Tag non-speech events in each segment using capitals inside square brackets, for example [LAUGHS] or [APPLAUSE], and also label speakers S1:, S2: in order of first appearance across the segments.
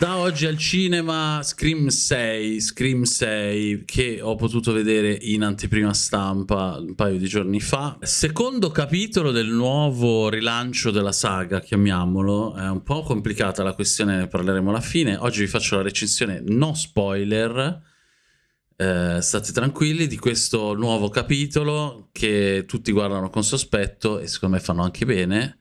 S1: Da oggi al cinema Scream 6, Scream 6 che ho potuto vedere in anteprima stampa un paio di giorni fa. Secondo capitolo del nuovo rilancio della saga, chiamiamolo. È un po' complicata la questione, ne parleremo alla fine. Oggi vi faccio la recensione no spoiler. Eh, state tranquilli di questo nuovo capitolo che tutti guardano con sospetto e secondo me fanno anche bene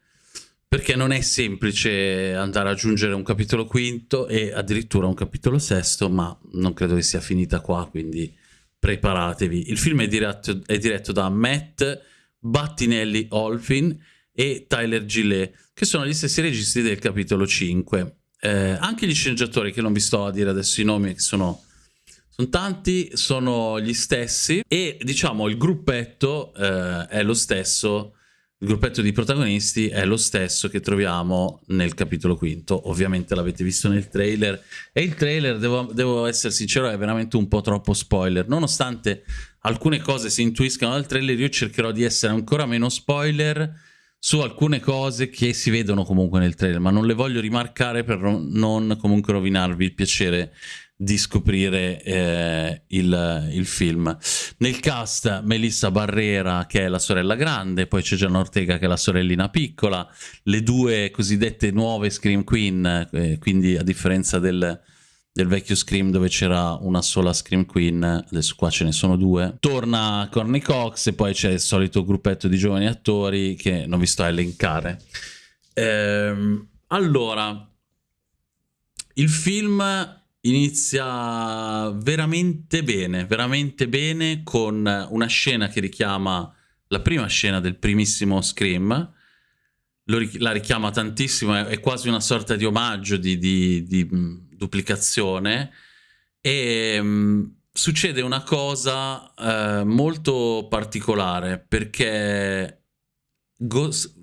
S1: perché non è semplice andare ad aggiungere un capitolo quinto e addirittura un capitolo sesto, ma non credo che sia finita qua, quindi preparatevi. Il film è diretto, è diretto da Matt Battinelli Olfin e Tyler Gillet, che sono gli stessi registi del capitolo 5. Eh, anche gli sceneggiatori, che non vi sto a dire adesso i nomi, che sono, sono tanti, sono gli stessi e diciamo il gruppetto eh, è lo stesso il gruppetto di protagonisti è lo stesso che troviamo nel capitolo quinto, ovviamente l'avete visto nel trailer, e il trailer, devo, devo, essere sincero, è veramente un po' troppo spoiler, nonostante alcune cose si intuiscano dal trailer, io cercherò di essere ancora meno spoiler su alcune cose che si vedono comunque nel trailer, ma non le voglio rimarcare per non comunque rovinarvi il piacere di scoprire eh, il, il, film. Nel cast Melissa Barrera che è la sorella grande, poi c'è Gianna Ortega che è la sorellina piccola, le due cosiddette nuove Scream Queen, eh, quindi a differenza del, del vecchio Scream dove c'era una sola Scream Queen, adesso qua ce ne sono due. Torna Corny Cox e poi c'è il solito gruppetto di giovani attori che non vi sto a elencare. Ehm, allora, il film inizia veramente bene, veramente bene con una scena che richiama la prima scena del primissimo Scream, la richiama tantissimo, è, quasi una sorta di omaggio, di, di, di duplicazione. E um, succede una cosa uh, molto particolare perché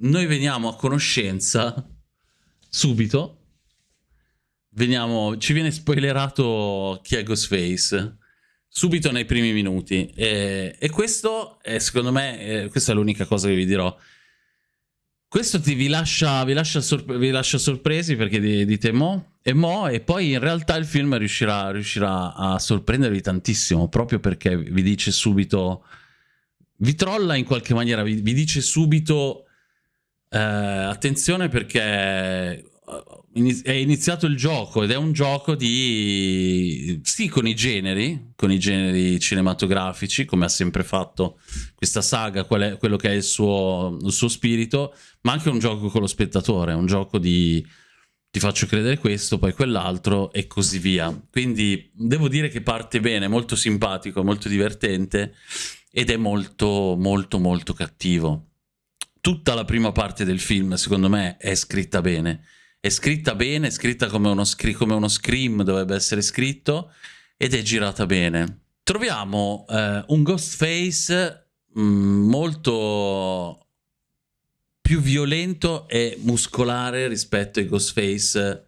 S1: noi veniamo a conoscenza subito veniamo, ci viene spoilerato chi è Ghostface subito nei primi minuti. E, e questo è secondo me è, questa è l'unica cosa che vi dirò. Questo ti, vi, lascia, vi, lascia vi lascia sorpresi perché dite mo e mo e poi in realtà il film riuscirà, riuscirà a sorprendervi tantissimo proprio perché vi dice subito vi trolla in qualche maniera vi, vi dice subito eh, attenzione perché è iniziato il gioco ed è un gioco di sì con i generi con i generi cinematografici come ha sempre fatto questa saga quello che è il suo, il suo spirito ma anche un gioco con lo spettatore un gioco di ti faccio credere questo poi quell'altro e così via. Quindi devo dire che parte bene molto simpatico molto divertente ed è molto molto molto cattivo. Tutta la prima parte del film secondo me è scritta bene è scritta bene, è scritta come uno, come uno scream dovrebbe essere scritto ed è girata bene. Troviamo eh, un Ghostface mh, mm, molto più violento e muscolare rispetto ai Ghostface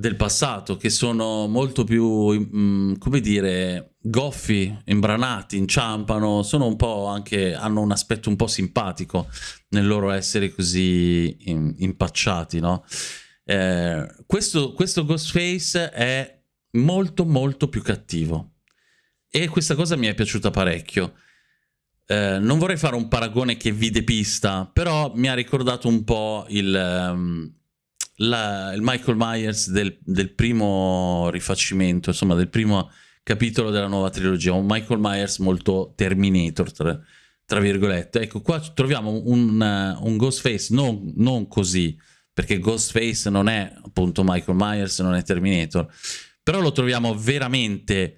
S1: del passato, che sono molto più, mm, come dire, goffi, imbranati, inciampano, sono un po' anche, hanno un aspetto un po' simpatico nel loro essere così impacciati, no? Eh, questo, questo Ghostface è molto molto più cattivo e questa cosa mi è piaciuta parecchio. Eh, non vorrei fare un paragone che vide pista, però mi ha ricordato un po' il... Um, la, il Michael Myers del, del, primo rifacimento, insomma del primo capitolo della nuova trilogia, un Michael Myers molto Terminator, tra, tra virgolette. Ecco, qua troviamo un, un Ghostface non, non, così, perché Ghostface non è appunto Michael Myers, non è Terminator, però lo troviamo veramente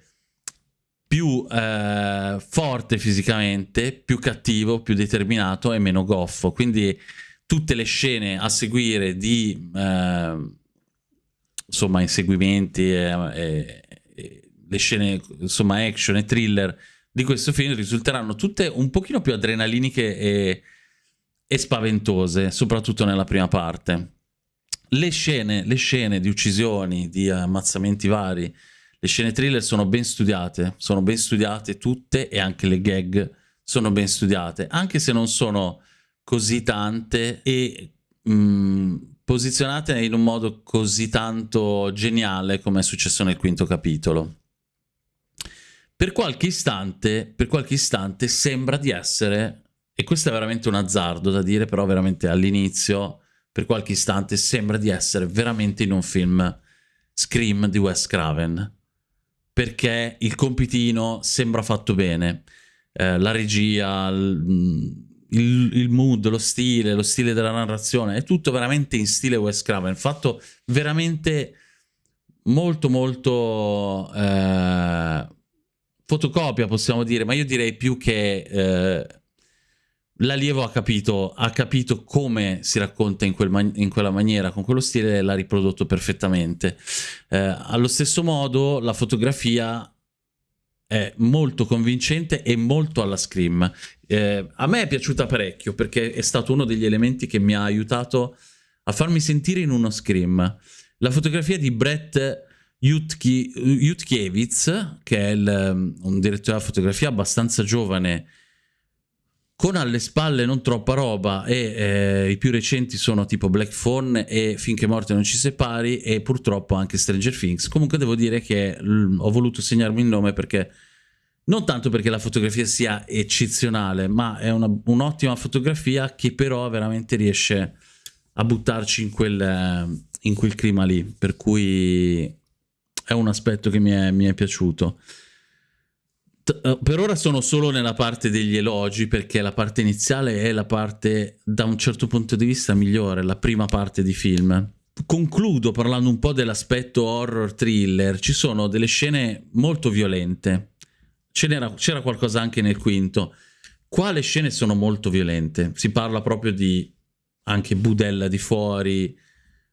S1: più eh, forte fisicamente, più cattivo, più determinato e meno goffo, quindi tutte le scene a seguire di eh, insomma inseguimenti e, e, le scene insomma action e thriller di questo film risulteranno tutte un pochino più adrenaliniche e, e spaventose soprattutto nella prima parte. Le scene, le scene di uccisioni di ammazzamenti vari le scene thriller sono ben studiate sono ben studiate tutte e anche le gag sono ben studiate anche se non sono così tante e mh, mm, posizionate in un modo così tanto geniale come è successo nel quinto capitolo. Per qualche istante, per qualche istante sembra di essere, e questo è veramente un azzardo da dire, però veramente all'inizio, per qualche istante sembra di essere veramente in un film Scream di Wes Craven, perché il compitino sembra fatto bene, eh, la regia, il, il, mood, lo stile, lo stile della narrazione, è tutto veramente in stile Wes Craven, fatto veramente molto molto eh, fotocopia possiamo dire, ma io direi più che eh, l'allievo ha capito, ha capito come si racconta in, quel in, quella maniera, con quello stile l'ha riprodotto perfettamente. Eh, allo stesso modo la fotografia è molto convincente e molto alla Scream. Eh, a me è piaciuta parecchio perché è stato uno degli elementi che mi ha aiutato a farmi sentire in uno Scream. La fotografia di Brett Jutkiewicz, che è il, un direttore della fotografia abbastanza giovane, con alle spalle non troppa roba e eh, i più recenti sono tipo Black Phone e Finché morte non ci separi e purtroppo anche Stranger Things. Comunque devo dire che ho voluto segnarmi il nome perché non tanto perché la fotografia sia eccezionale, ma è un'ottima fotografia che però veramente riesce a buttarci in quel, in quel clima lì, per cui è un aspetto che mi è, mi è piaciuto. Eh, per ora sono solo nella parte degli elogi perché la parte iniziale è la parte da un certo punto di vista migliore, la prima parte di film. Concludo parlando un po' dell'aspetto horror thriller, ci sono delle scene molto violente, c'era qualcosa anche nel quinto. Qua le scene sono molto violente, si parla proprio di anche budella di fuori,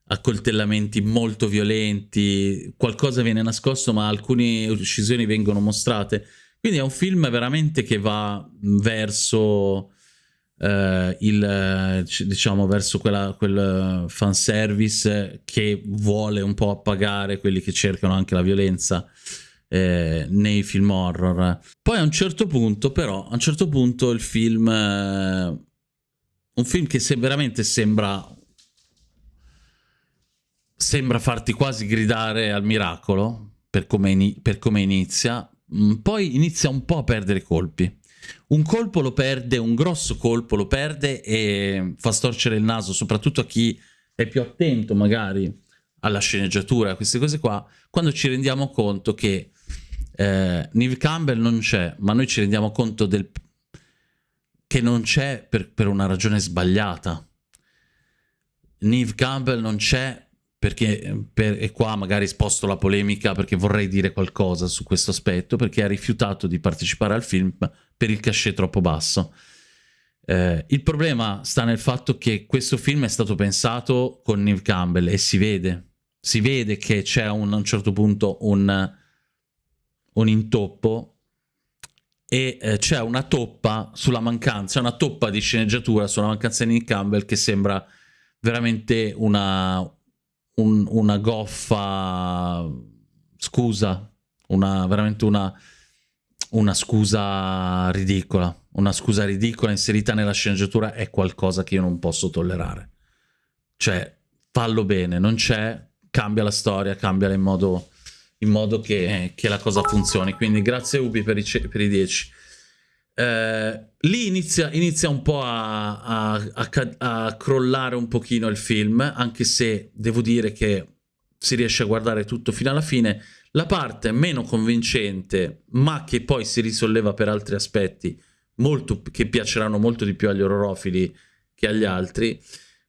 S1: accoltellamenti molto violenti, qualcosa viene nascosto ma alcune uccisioni vengono mostrate quindi è un film veramente che va verso eh, il diciamo verso quella, quel fanservice che vuole un po' appagare quelli che cercano anche la violenza eh, nei film horror. Poi a un certo punto, però, a un certo punto il film eh, un film che se veramente sembra sembra farti quasi gridare al miracolo per come, per come inizia poi inizia un po' a perdere colpi. Un colpo lo perde, un grosso colpo lo perde e fa storcere il naso, soprattutto a chi è più attento magari alla sceneggiatura, a queste cose qua, quando ci rendiamo conto che eh, Neve Campbell non c'è, ma noi ci rendiamo conto del... che non c'è per, per una ragione sbagliata. Neve Campbell non c'è perché per, e qua magari sposto la polemica perché vorrei dire qualcosa su questo aspetto, perché ha rifiutato di partecipare al film per il cachet troppo basso. Eh, il problema sta nel fatto che questo film è stato pensato con Neve Campbell e si vede, si vede che c'è a un certo punto un, un intoppo e eh, c'è una toppa sulla mancanza, una toppa di sceneggiatura sulla mancanza di Nick Campbell che sembra veramente una, un, una goffa scusa, una, veramente una, una scusa ridicola. Una scusa ridicola inserita nella sceneggiatura è qualcosa che io non posso tollerare. Cioè, fallo bene, non c'è, cambia la storia, cambiala in modo, in modo che, che, la cosa funzioni. Quindi grazie Ubi per i, per i 10. Eh, lì inizia, inizia, un po' a, a, a, a, crollare un pochino il film, anche se devo dire che si riesce a guardare tutto fino alla fine. La parte meno convincente, ma che poi si risolleva per altri aspetti, molto, che piaceranno molto di più agli orrorofili che agli altri,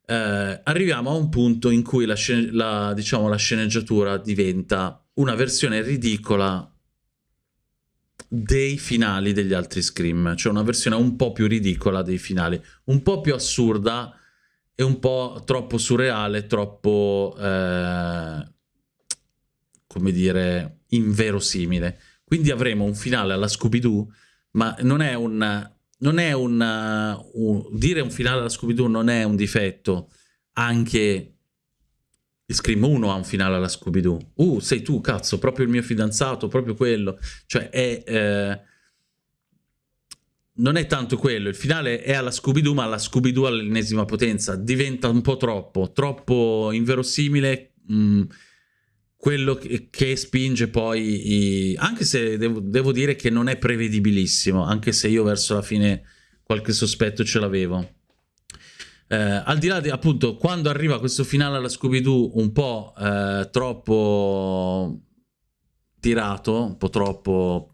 S1: eh, arriviamo a un punto in cui la, la, diciamo, la sceneggiatura diventa una versione ridicola dei finali degli altri Scream, cioè una versione un po' più ridicola dei finali, un po' più assurda e un po' troppo surreale, troppo, eh, come dire, inverosimile. Quindi avremo un finale alla Scooby-Doo, ma non è un... Non è un, un dire un finale alla Scooby-Doo non è un difetto, anche Scream 1 ha un finale alla Scooby-Doo. Uh, sei tu, cazzo, proprio il mio fidanzato, proprio quello. Cioè, è... Eh, non è tanto quello, il finale è alla Scooby-Doo, ma la Scooby-Doo all'ennesima potenza, diventa un po' troppo, troppo inverosimile, mh, mm, quello che, che, spinge poi, i... anche se devo, devo, dire che non è prevedibilissimo, anche se io verso la fine qualche sospetto ce l'avevo. Eh, al di là di, appunto, quando arriva questo finale alla Scooby-Doo un po' eh, troppo tirato, un po' troppo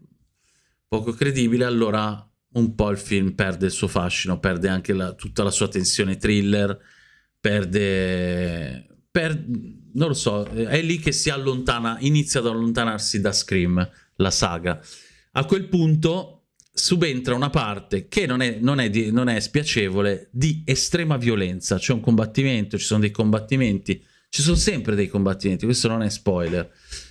S1: poco credibile, allora un po' il film perde il suo fascino, perde anche la, tutta la sua tensione thriller, perde... Per, non lo so, è lì che si allontana, inizia ad allontanarsi da Scream, la saga. A quel punto subentra una parte che non è, non è, di, non è spiacevole di estrema violenza. C'è un combattimento, ci sono dei combattimenti, ci sono sempre dei combattimenti, questo non è spoiler.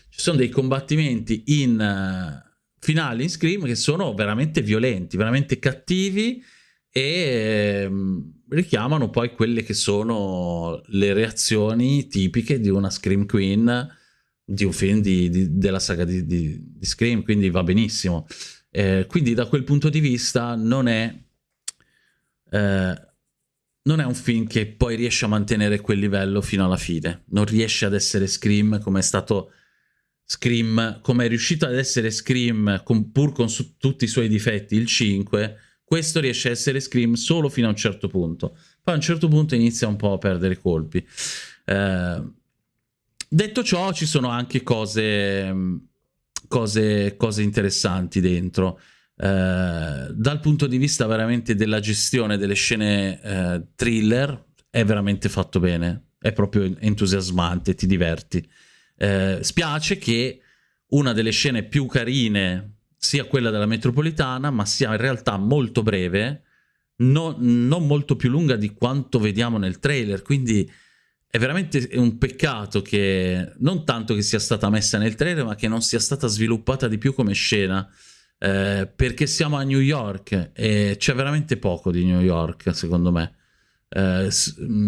S1: Ci sono dei combattimenti in finali in Scream che sono veramente violenti, veramente cattivi e ehm, richiamano poi quelle che sono le reazioni tipiche di una Scream Queen di un film di, di, della saga di, Scream, quindi va benissimo. Eh, quindi da quel punto di vista non è, eh, non è un film che poi riesce a mantenere quel livello fino alla fine, non riesce ad essere Scream come è stato Scream, come è riuscito ad essere Scream con, pur con tutti i suoi difetti, il 5, questo riesce a essere Scream solo fino a un certo punto. Poi a un certo punto inizia un po' a perdere colpi. Eh, detto ciò, ci sono anche cose, cose, cose interessanti dentro. Eh, dal punto di vista veramente della gestione delle scene eh, thriller, è veramente fatto bene. È proprio entusiasmante, ti diverti. Eh, spiace che una delle scene più carine sia quella della metropolitana, ma sia in realtà molto breve, no, non molto più lunga di quanto vediamo nel trailer, quindi è veramente un peccato che non tanto che sia stata messa nel trailer, ma che non sia stata sviluppata di più come scena, eh, perché siamo a New York e c'è veramente poco di New York, secondo me. Eh,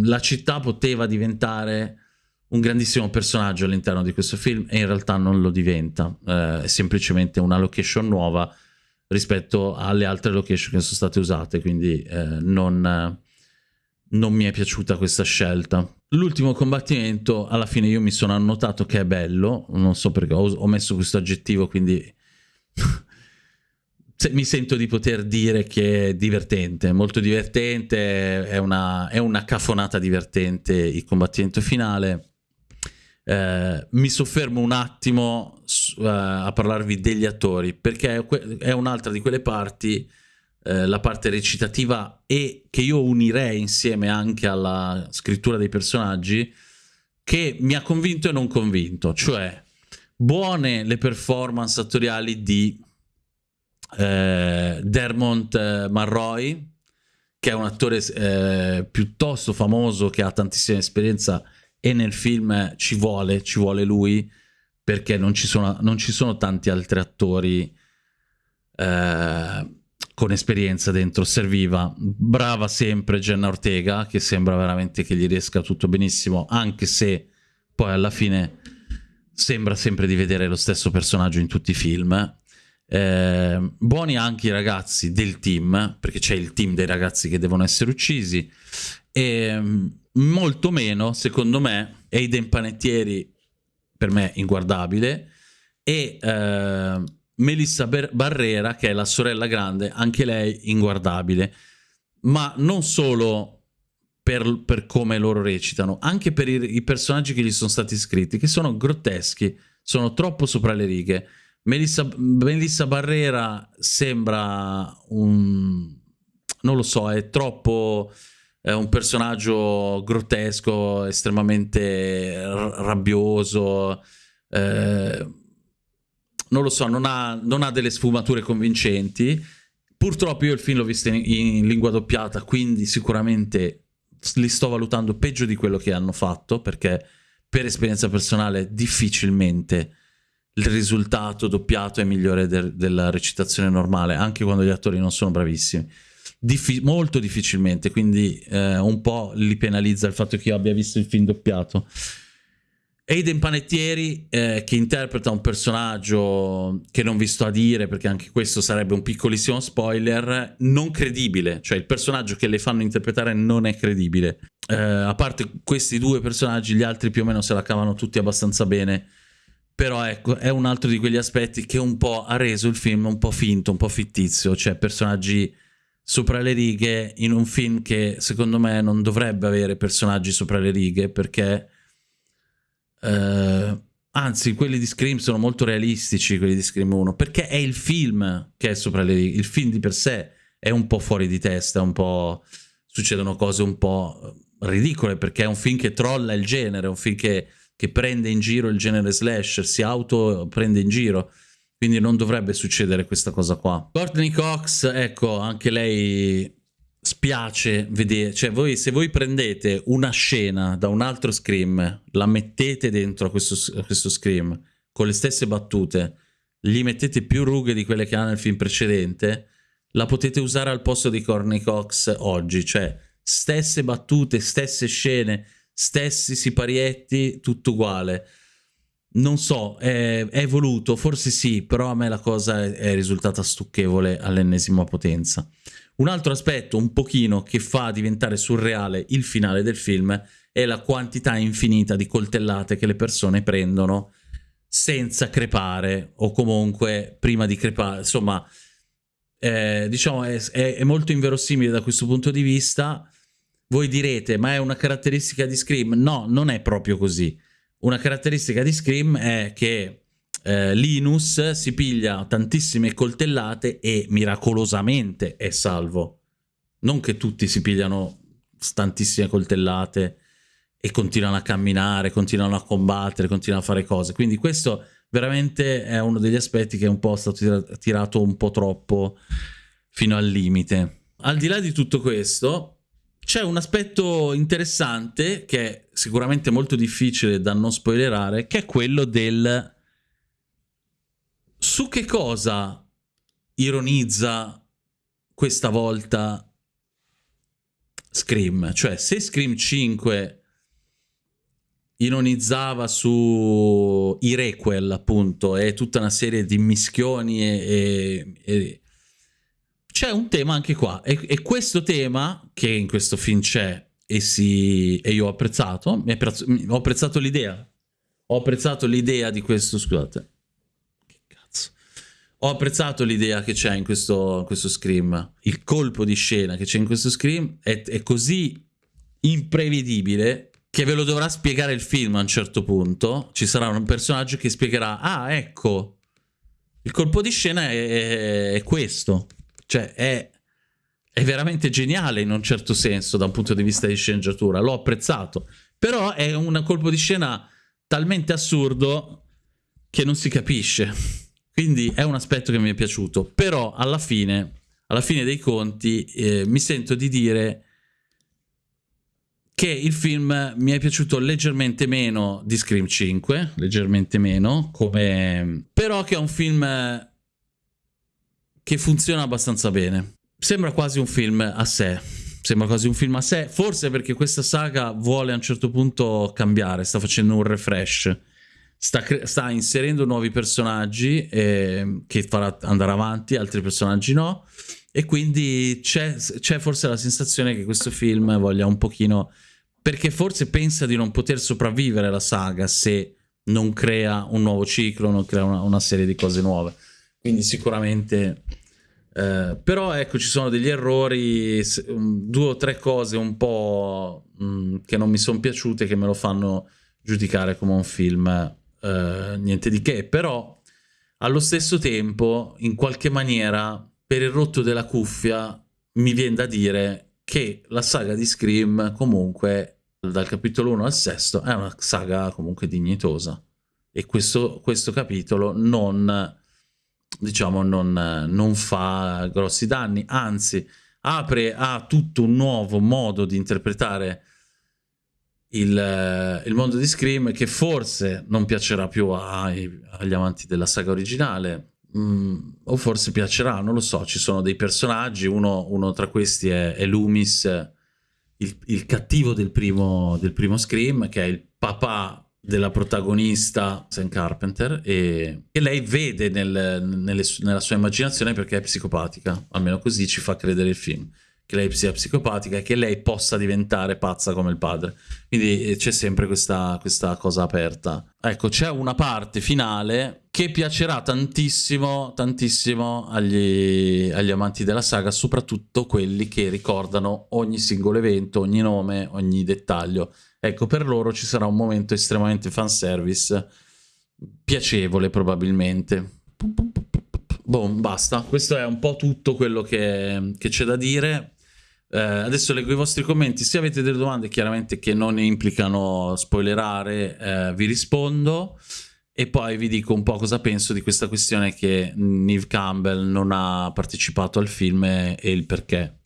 S1: la città poteva diventare un grandissimo personaggio all'interno di questo film e in realtà non lo diventa, eh, è semplicemente una location nuova rispetto alle altre location che sono state usate, quindi eh, non, non, mi è piaciuta questa scelta. L'ultimo combattimento, alla fine io mi sono annotato che è bello, non so perché ho, ho messo questo aggettivo, quindi [LAUGHS] mi sento di poter dire che è divertente, molto divertente, è una, è una cafonata divertente il combattimento finale. Eh, mi soffermo un attimo uh, a parlarvi degli attori, perché è un'altra di quelle parti, uh, la parte recitativa, e che io unirei insieme anche alla scrittura dei personaggi, che mi ha convinto e non convinto. Cioè, buone le performance attoriali di Dermont Marroy, che è un attore eh, piuttosto famoso, che ha tantissima esperienza e nel film ci vuole, ci vuole lui perché non ci sono, non ci sono tanti altri attori eh, con esperienza dentro, serviva. Brava sempre Jenna Ortega, che sembra veramente che gli riesca tutto benissimo, anche se poi alla fine sembra sempre di vedere lo stesso personaggio in tutti i film. Eh, buoni anche i ragazzi del team, perché c'è il team dei ragazzi che devono essere uccisi. E molto meno, secondo me, Aiden Panettieri per me inguardabile e eh, Melissa Barrera che è la sorella grande, anche lei inguardabile, ma non solo per, per come loro recitano, anche per i, i, personaggi che gli sono stati scritti, che sono grotteschi, sono troppo sopra le righe. Melissa, Melissa Barrera sembra un... non lo so, è troppo è un personaggio grottesco, estremamente rabbioso, eh, non lo so, non ha, non ha, delle sfumature convincenti. Purtroppo io il film l'ho visto in, in, lingua doppiata, quindi sicuramente li sto valutando peggio di quello che hanno fatto, perché per esperienza personale difficilmente il risultato doppiato è migliore de della recitazione normale, anche quando gli attori non sono bravissimi. Diffi molto difficilmente, quindi eh, un po' li penalizza il fatto che io abbia visto il film doppiato. Aiden Panettieri eh, che interpreta un personaggio che non vi sto a dire perché anche questo sarebbe un piccolissimo spoiler, non credibile, cioè il personaggio che le fanno interpretare non è credibile. Eh, a parte questi due personaggi, gli altri più o meno se la cavano tutti abbastanza bene, però ecco, è un altro di quegli aspetti che un po' ha reso il film un po' finto, un po' fittizio, cioè personaggi sopra le righe in un film che secondo me non dovrebbe avere personaggi sopra le righe perché Uh, anzi, quelli di Scream sono molto realistici, quelli di Scream 1, perché è il film che è sopra le righe. Il film di per sé è un po' fuori di testa, un po'... succedono cose un po' ridicole, perché è un film che trolla il genere, è un film che, che prende in giro il genere slasher, si auto prende in giro. Quindi non dovrebbe succedere questa cosa qua. Courtney Cox, ecco, anche lei spiace vedere, cioè voi, se voi prendete una scena da un altro Scream, la mettete dentro a questo, a questo Scream, con le stesse battute, gli mettete più rughe di quelle che ha nel film precedente, la potete usare al posto di Corny Cox oggi, cioè stesse battute, stesse scene, stessi siparietti, tutto uguale. Non so, è, è voluto, forse sì, però a me la cosa è, è risultata stucchevole all'ennesima potenza. Un altro aspetto un pochino che fa diventare surreale il finale del film è la quantità infinita di coltellate che le persone prendono senza crepare o comunque prima di crepare, insomma eh, diciamo è, è, è, molto inverosimile da questo punto di vista. Voi direte ma è una caratteristica di Scream? No, non è proprio così. Una caratteristica di Scream è che eh, Linus si piglia tantissime coltellate e miracolosamente è salvo. Non che tutti si pigliano tantissime coltellate e continuano a camminare, continuano a combattere, continuano a fare cose. Quindi questo veramente è uno degli aspetti che è un po' stato tirato un po' troppo fino al limite. Al di là di tutto questo, c'è un aspetto interessante che è sicuramente molto difficile da non spoilerare, che è quello del su che cosa ironizza questa volta Scream? Cioè, se Scream 5 ironizzava su i requel, appunto, e tutta una serie di mischioni e, e, e... c'è un tema anche qua, e, e, questo tema, che in questo film c'è, e, si, e io ho apprezzato, ho apprezzato l'idea, ho apprezzato l'idea di questo, scusate, ho apprezzato l'idea che c'è in questo, questo Scream. Il colpo di scena che c'è in questo Scream è, è così imprevedibile che ve lo dovrà spiegare il film a un certo punto. Ci sarà un personaggio che spiegherà, ah ecco, il colpo di scena è, è questo. Cioè è, è, veramente geniale in un certo senso da un punto di vista di sceneggiatura, l'ho apprezzato. Però è un colpo di scena talmente assurdo che non si capisce. Quindi è un aspetto che mi è piaciuto, però alla fine, alla fine dei conti eh, mi sento di dire che il film mi è piaciuto leggermente meno di Scream 5, leggermente meno, come... però che è un film che funziona abbastanza bene. Sembra quasi un film a sé, sembra quasi un film a sé, forse perché questa saga vuole a un certo punto cambiare, sta facendo un refresh sta, sta inserendo nuovi personaggi eh, che farà andare avanti, altri personaggi no, e quindi c'è forse la sensazione che questo film voglia un pochino... perché forse pensa di non poter sopravvivere la saga se non crea un nuovo ciclo, non crea una, una serie di cose nuove. Quindi sicuramente... Eh, però ecco ci sono degli errori, due o tre cose un po' mh, mm, che non mi sono piaciute che me lo fanno giudicare come un film eh, niente di che, però allo stesso tempo, in qualche maniera, per il rotto della cuffia, mi viene da dire che la saga di Scream comunque, dal capitolo 1 al 6, è una saga comunque dignitosa. E questo, questo capitolo non, diciamo, non, non fa grossi danni, anzi apre a tutto un nuovo modo di interpretare il, eh, il, mondo di Scream che forse non piacerà più ai, agli amanti della saga originale mm, o forse piacerà, non lo so, ci sono dei personaggi, uno, uno tra questi è, è Loomis, il, il, cattivo del primo, del primo Scream, che è il papà della protagonista Sam Carpenter e che lei vede nel, nelle, nella sua immaginazione perché è psicopatica, almeno così ci fa credere il film che lei sia psicopatica e che lei possa diventare pazza come il padre. Quindi eh, c'è sempre questa, questa cosa aperta. Ecco, c'è una parte finale che piacerà tantissimo, tantissimo agli, agli, amanti della saga, soprattutto quelli che ricordano ogni singolo evento, ogni nome, ogni dettaglio. Ecco, per loro ci sarà un momento estremamente fanservice, piacevole probabilmente. Boh, basta. Questo è un po' tutto quello che, che c'è da dire. Eh, adesso leggo i vostri commenti. Se avete delle domande, chiaramente che non implicano spoilerare, eh, vi rispondo. E poi vi dico un po' cosa penso di questa questione che Neve Campbell non ha partecipato al film e, il perché.